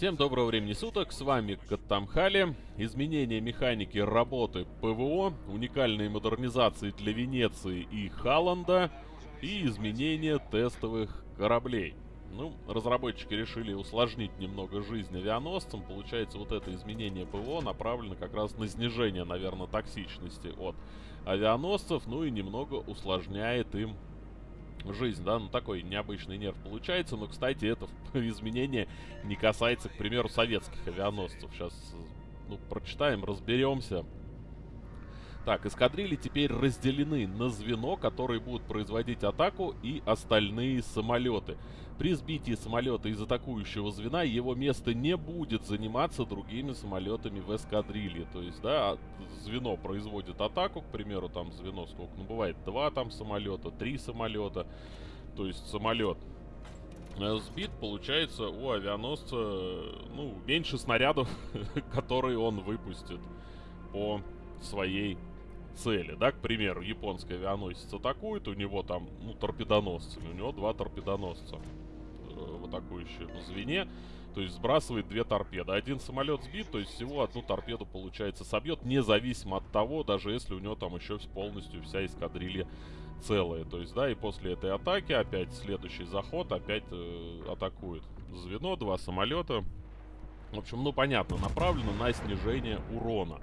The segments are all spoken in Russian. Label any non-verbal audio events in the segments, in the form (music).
Всем доброго времени суток, с вами Каттамхали. Изменение механики работы ПВО, уникальные модернизации для Венеции и Халланда и изменение тестовых кораблей. Ну, разработчики решили усложнить немного жизнь авианосцам. Получается, вот это изменение ПВО направлено как раз на снижение, наверное, токсичности от авианосцев, ну и немного усложняет им жизнь, да, ну такой необычный нерв получается, но, кстати, это (laughs) изменение не касается, к примеру, советских авианосцев. Сейчас, ну, прочитаем, разберемся. Так, эскадрильи теперь разделены на звено, которые будут производить атаку, и остальные самолеты. При сбитии самолета из атакующего звена его место не будет заниматься другими самолетами в эскадрилье. То есть, да, звено производит атаку, к примеру, там звено сколько, ну бывает два там самолета, три самолета. То есть самолет э, сбит, получается у авианосца, ну, меньше снарядов, (laughs) которые он выпустит по своей цели, да, к примеру, японский авианосец атакует, у него там, ну, торпедоносцами, у него два торпедоносца э, в атакующем звене, то есть сбрасывает две торпеды. Один самолет сбит, то есть всего одну торпеду, получается, собьет, независимо от того, даже если у него там еще полностью вся эскадрилья целая. То есть, да, и после этой атаки опять следующий заход опять э, атакует звено, два самолета. В общем, ну понятно, направлено на снижение урона.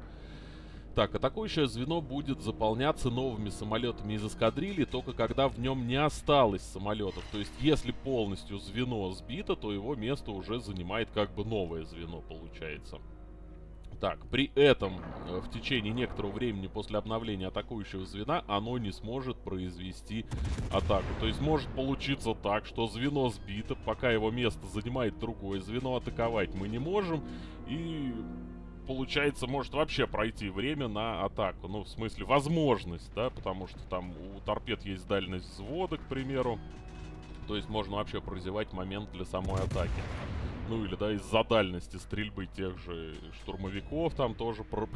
Так, атакующее звено будет заполняться новыми самолетами из эскадрильи, только когда в нем не осталось самолетов. То есть, если полностью звено сбито, то его место уже занимает как бы новое звено, получается. Так, при этом э, в течение некоторого времени после обновления атакующего звена оно не сможет произвести атаку. То есть может получиться так, что звено сбито, пока его место занимает другое звено, атаковать мы не можем. И получается, может вообще пройти время на атаку. Ну, в смысле, возможность, да, потому что там у торпед есть дальность взвода, к примеру. То есть можно вообще прозевать момент для самой атаки. Ну или, да, из-за дальности стрельбы тех же штурмовиков там тоже про...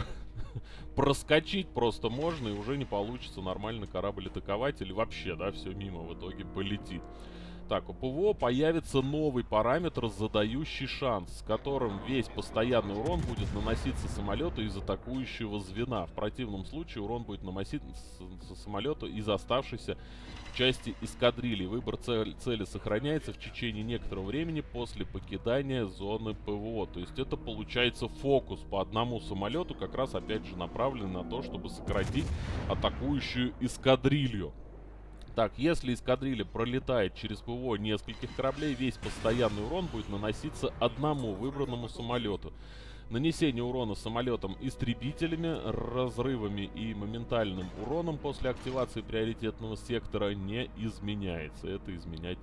(laughs) проскочить просто можно, и уже не получится нормально корабль атаковать, или вообще, да, все мимо в итоге полетит. Так, у ПВО появится новый параметр, задающий шанс, с которым весь постоянный урон будет наноситься самолету из атакующего звена. В противном случае урон будет наноситься самолету из оставшейся части эскадрильи. Выбор цель, цели сохраняется в течение некоторого времени после покидания зоны ПВО. То есть это получается фокус по одному самолету, как раз опять же направленный на то, чтобы сократить атакующую эскадрилью. Так, если эскадрилья пролетает через ПВО нескольких кораблей, весь постоянный урон будет наноситься одному выбранному самолету. Нанесение урона самолетам истребителями, разрывами и моментальным уроном после активации приоритетного сектора не изменяется. Это изменять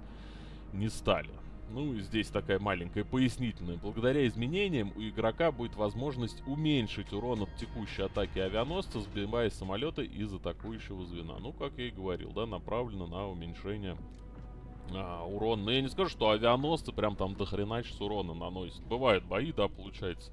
не стали. Ну, здесь такая маленькая пояснительная. Благодаря изменениям у игрока будет возможность уменьшить урон от текущей атаки авианосца, сбивая самолеты из атакующего звена. Ну, как я и говорил, да, направлено на уменьшение а, урона. Но я не скажу, что авианосцы прям там дохренач с урона наносят. Бывают бои, да, получается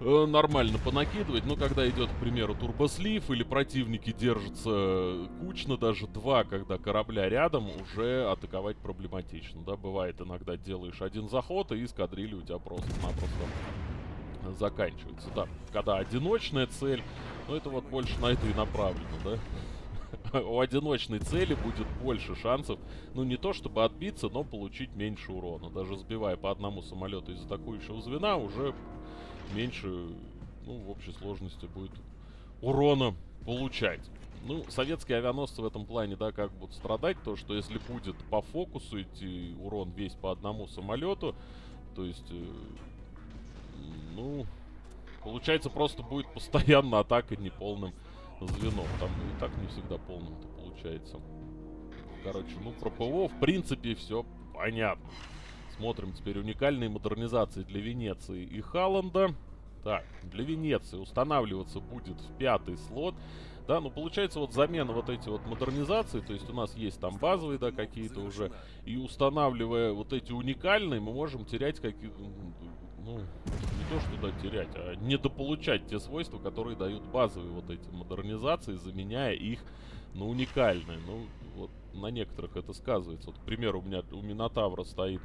э, нормально понакидывать, но когда идет, к примеру, турбослив или противники держатся кучно, даже два, когда корабля рядом, уже атаковать проблематично, да, бывает иногда делаешь один заход, и эскадрилья у тебя просто-напросто заканчивается, да, когда одиночная цель, ну это вот больше на это и направлено, да, (laughs) у одиночной цели будет больше шансов, ну не то чтобы отбиться, но получить меньше урона. Даже сбивая по одному самолету из атакующего звена, уже меньше, ну, в общей сложности будет урона получать. Ну, советские авианосцы в этом плане, да, как будут страдать, то, что если будет по фокусу идти урон весь по одному самолету, то есть, э, ну, получается просто будет постоянно атака неполным звеном. Там и так не всегда полным-то получается. Короче, ну, про ПВО, в принципе, все понятно. Смотрим теперь уникальные модернизации для Венеции и Халланда. Так, для Венеции устанавливаться будет в пятый слот. Да, ну получается вот замена вот эти вот модернизации, то есть у нас есть там базовые, да, какие-то уже, и устанавливая вот эти уникальные, мы можем терять какие-то, ну, не то что да, терять, а недополучать те свойства, которые дают базовые вот эти модернизации, заменяя их на уникальные. Ну, вот на некоторых это сказывается. Вот, к примеру, у меня у Минотавра стоит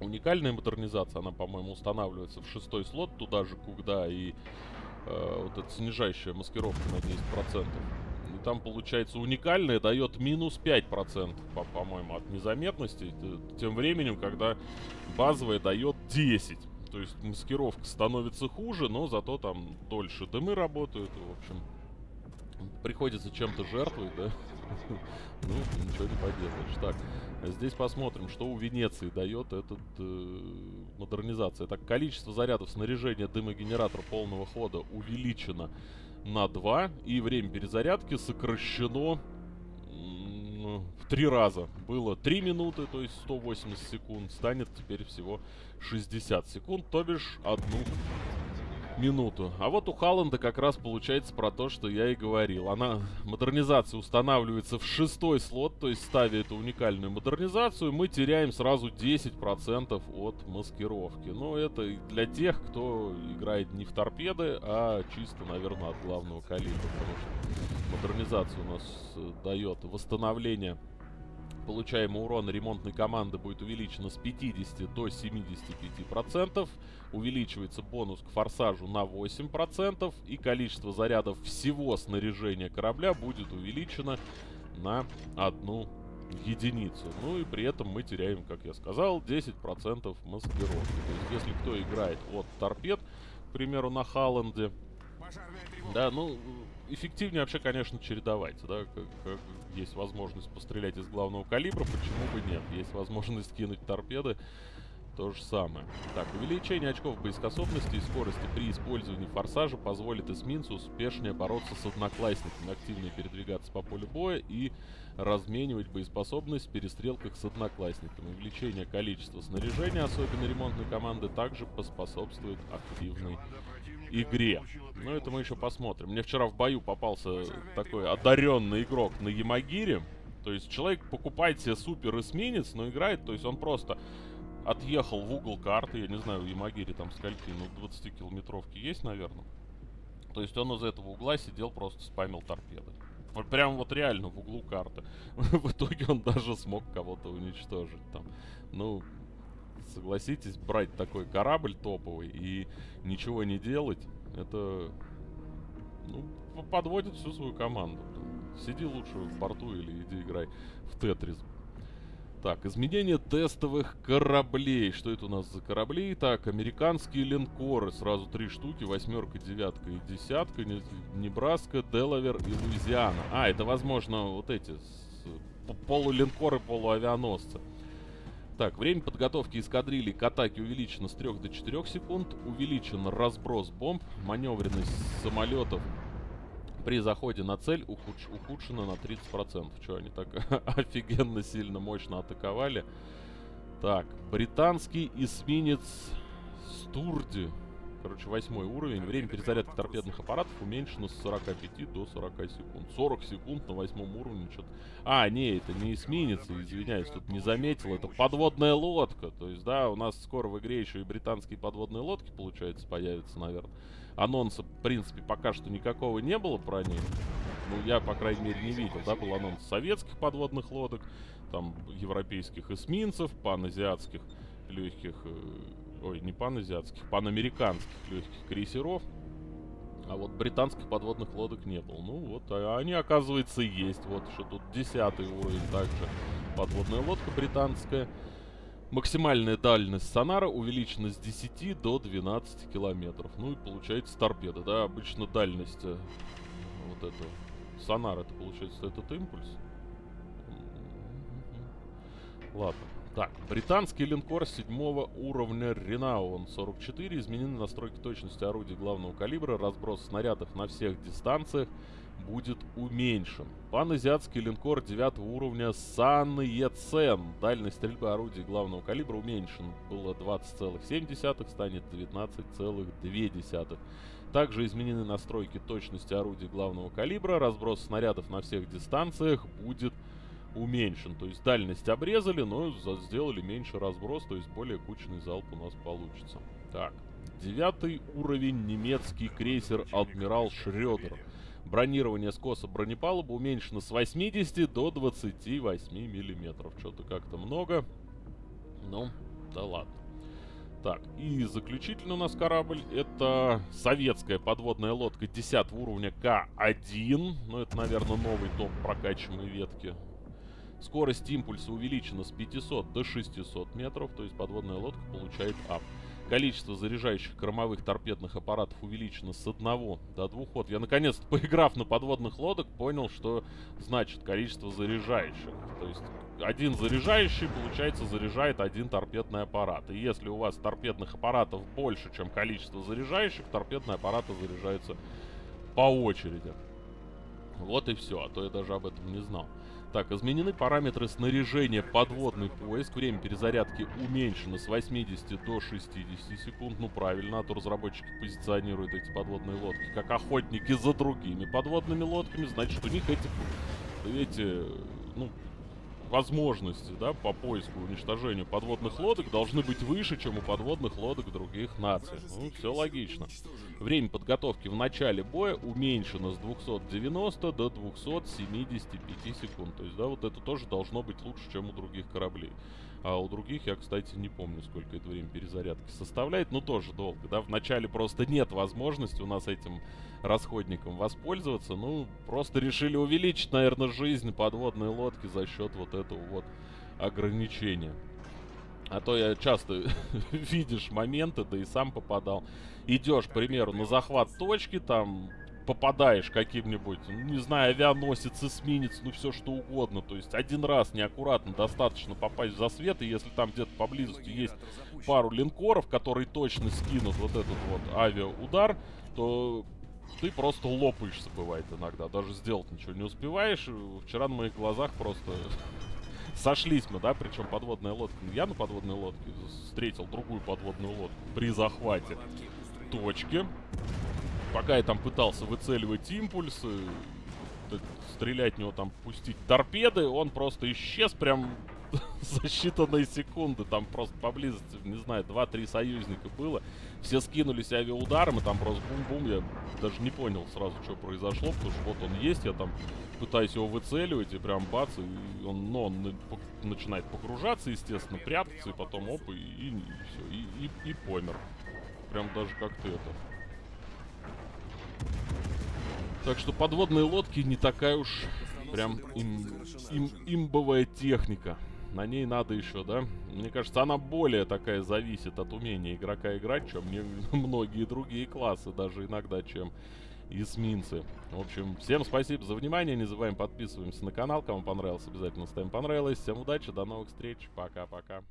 Уникальная модернизация, она, по-моему, устанавливается в шестой слот, туда же, куда и э, вот эта снижающая маскировка на 10%. И там, получается, уникальная дает минус 5%, по-моему, от незаметности. Тем временем, когда базовая дает 10%. То есть маскировка становится хуже, но зато там дольше дымы работают. В общем, приходится чем-то жертвовать, да? (laughs) Ну, ничего не поделаешь. Так, здесь посмотрим, что у Венеции дает этот э, модернизация. Так, количество зарядов снаряжения дымогенератора полного хода увеличено на 2. И время перезарядки сокращено в 3 раза. Было 3 минуты, то есть 180 секунд. Станет теперь всего 60 секунд, то бишь одну минуту. А вот у Халланда как раз получается про то, что я и говорил. Она, модернизация устанавливается в шестой слот, то есть ставя эту уникальную модернизацию, мы теряем сразу 10% от маскировки. Но это для тех, кто играет не в торпеды, а чисто, наверное, от главного калибра. Потому что модернизация у нас э, дает восстановление получаемый урон ремонтной команды будет увеличено с 50 до 75%. Увеличивается бонус к форсажу на 8%. И количество зарядов всего снаряжения корабля будет увеличено на одну единицу. Ну и при этом мы теряем, как я сказал, 10% маскировки. То есть если кто играет от торпед, к примеру, на Халланде, да, ну, эффективнее вообще, конечно, чередовать, да, как, как есть возможность пострелять из главного калибра, почему бы нет? Есть возможность кинуть торпеды, то же самое. Так, увеличение очков боеспособности и скорости при использовании форсажа позволит эсминцу успешнее бороться с одноклассниками, активнее передвигаться по полю боя и разменивать боеспособность в перестрелках с одноклассниками. Увеличение количества снаряжения, особенно ремонтной команды, также поспособствует активной игре. Но это мы еще посмотрим. Мне вчера в бою попался такой одаренный игрок на Ямагире. То есть человек покупает себе супер эсминец, но играет, то есть он просто отъехал в угол карты. Я не знаю, в Ямагире там скольки, ну 20 километровки есть, наверное. То есть он из этого угла сидел, просто спамил торпеды. Прям вот реально в углу карты. (laughs) в итоге он даже смог кого-то уничтожить там. Ну, согласитесь, брать такой корабль топовый и ничего не делать, это ну, подводит всю свою команду. Сиди лучше в борту или иди играй в Тетрис. Так, изменение тестовых кораблей. Что это у нас за корабли? Так, американские линкоры. Сразу три штуки. Восьмерка, девятка и десятка. Небраска, Делавер и Луизиана. А, это, возможно, вот эти полулинкоры, полуавианосцы. Так, время подготовки эскадрильи к атаке увеличено с 3 до 4 секунд. Увеличен разброс бомб. Маневренность самолетов при заходе на цель ухудш ухудшена на 30%. Что, они так (laughs) офигенно сильно мощно атаковали? Так, британский эсминец Стурди Короче, восьмой уровень. Время перезарядки торпедных аппаратов уменьшено с 45 до 40 секунд. 40 секунд на восьмом уровне что-то... А, не, это не эсминец, извиняюсь, тут не заметил. Это подводная лодка. То есть, да, у нас скоро в игре еще и британские подводные лодки, получается, появятся, наверное. Анонса, в принципе, пока что никакого не было про них. Ну, я, по крайней мере, не видел. Да, был анонс советских подводных лодок, там, европейских эсминцев, паназиатских легких э, ой, не паназиатских, панамериканских легких крейсеров. А вот британских подводных лодок не было. Ну вот, а они, оказывается, есть. Вот что тут десятый уровень также. Подводная лодка британская. Максимальная дальность сонара увеличена с 10 до 12 километров. Ну и получается торпеда, да? Обычно дальность э, вот этого сонара, это получается этот импульс. Ладно. Так, британский линкор седьмого уровня Ренаун 44. Изменены настройки точности орудий главного калибра. Разброс снарядов на всех дистанциях будет уменьшен. Паназиатский линкор 9 уровня Сан Ецен. Дальность стрельбы орудий главного калибра уменьшен. Было 20,7, станет 19,2. Также изменены настройки точности орудий главного калибра. Разброс снарядов на всех дистанциях будет уменьшен уменьшен. То есть дальность обрезали, но сделали меньше разброс, то есть более кучный залп у нас получится. Так, девятый уровень немецкий крейсер Адмирал Шрёдер. Бронирование скоса бронепалубы уменьшено с 80 до 28 миллиметров. Что-то как-то много. Ну, Да ладно. Так, и заключительный у нас корабль это советская подводная лодка 10 уровня К1. Ну, это, наверное, новый топ прокачиваемой ветки. Скорость импульса увеличена с 500 до 600 метров, то есть подводная лодка получает ап. Количество заряжающих кормовых торпедных аппаратов увеличено с 1 до 2 ход. Я наконец-то, (laughs) поиграв на подводных лодок, понял, что значит количество заряжающих. То есть один заряжающий, получается, заряжает один торпедный аппарат. И если у вас торпедных аппаратов больше, чем количество заряжающих, торпедные аппараты заряжаются по очереди. Вот и все, а то я даже об этом не знал. Так, изменены параметры снаряжения подводный поиск. Время перезарядки уменьшено с 80 до 60 секунд. Ну, правильно, а то разработчики позиционируют эти подводные лодки как охотники за другими подводными лодками. Значит, у них эти, эти ну, возможности, да, по поиску и уничтожению подводных лодок должны быть выше, чем у подводных лодок других наций. Ну, все логично. Время подготовки в начале боя уменьшено с 290 до 275 секунд. То есть, да, вот это тоже должно быть лучше, чем у других кораблей. А у других я, кстати, не помню, сколько это время перезарядки составляет. Но тоже долго, да. Вначале просто нет возможности у нас этим расходником воспользоваться. Ну, просто решили увеличить, наверное, жизнь подводной лодки за счет вот этого вот ограничения. А то я часто (laughs) видишь моменты, да и сам попадал. Идешь, к примеру, на захват точки, там попадаешь каким-нибудь, ну, не знаю, авианосец, эсминец, ну все что угодно. То есть один раз неаккуратно достаточно попасть в засвет, и если там где-то поблизости есть пару линкоров, которые точно скинут вот этот вот авиаудар, то ты просто лопаешься, бывает иногда. Даже сделать ничего не успеваешь. Вчера на моих глазах просто (laughs) сошлись мы, да, причем подводная лодка. Я на подводной лодке встретил другую подводную лодку при захвате точки. Пока я там пытался выцеливать импульсы, стрелять в него там, пустить торпеды, он просто исчез прям (laughs) за считанные секунды. Там просто поблизости, не знаю, 2-3 союзника было. Все скинулись авиаударом, и там просто бум-бум. Я даже не понял сразу, что произошло, потому что вот он есть, я там пытаюсь его выцеливать, и прям бац, и он, ну, он начинает погружаться, естественно, прятаться, и потом оп, и, и, и все, и, и, и помер. Прям даже как-то это... Так что подводные лодки не такая уж прям им, им, имбовая техника. На ней надо еще, да? Мне кажется, она более такая зависит от умения игрока играть, чем мне (laughs) многие другие классы, даже иногда, чем эсминцы. В общем, всем спасибо за внимание. Не забываем подписываемся на канал. Кому понравилось, обязательно ставим понравилось. Всем удачи, до новых встреч. Пока-пока.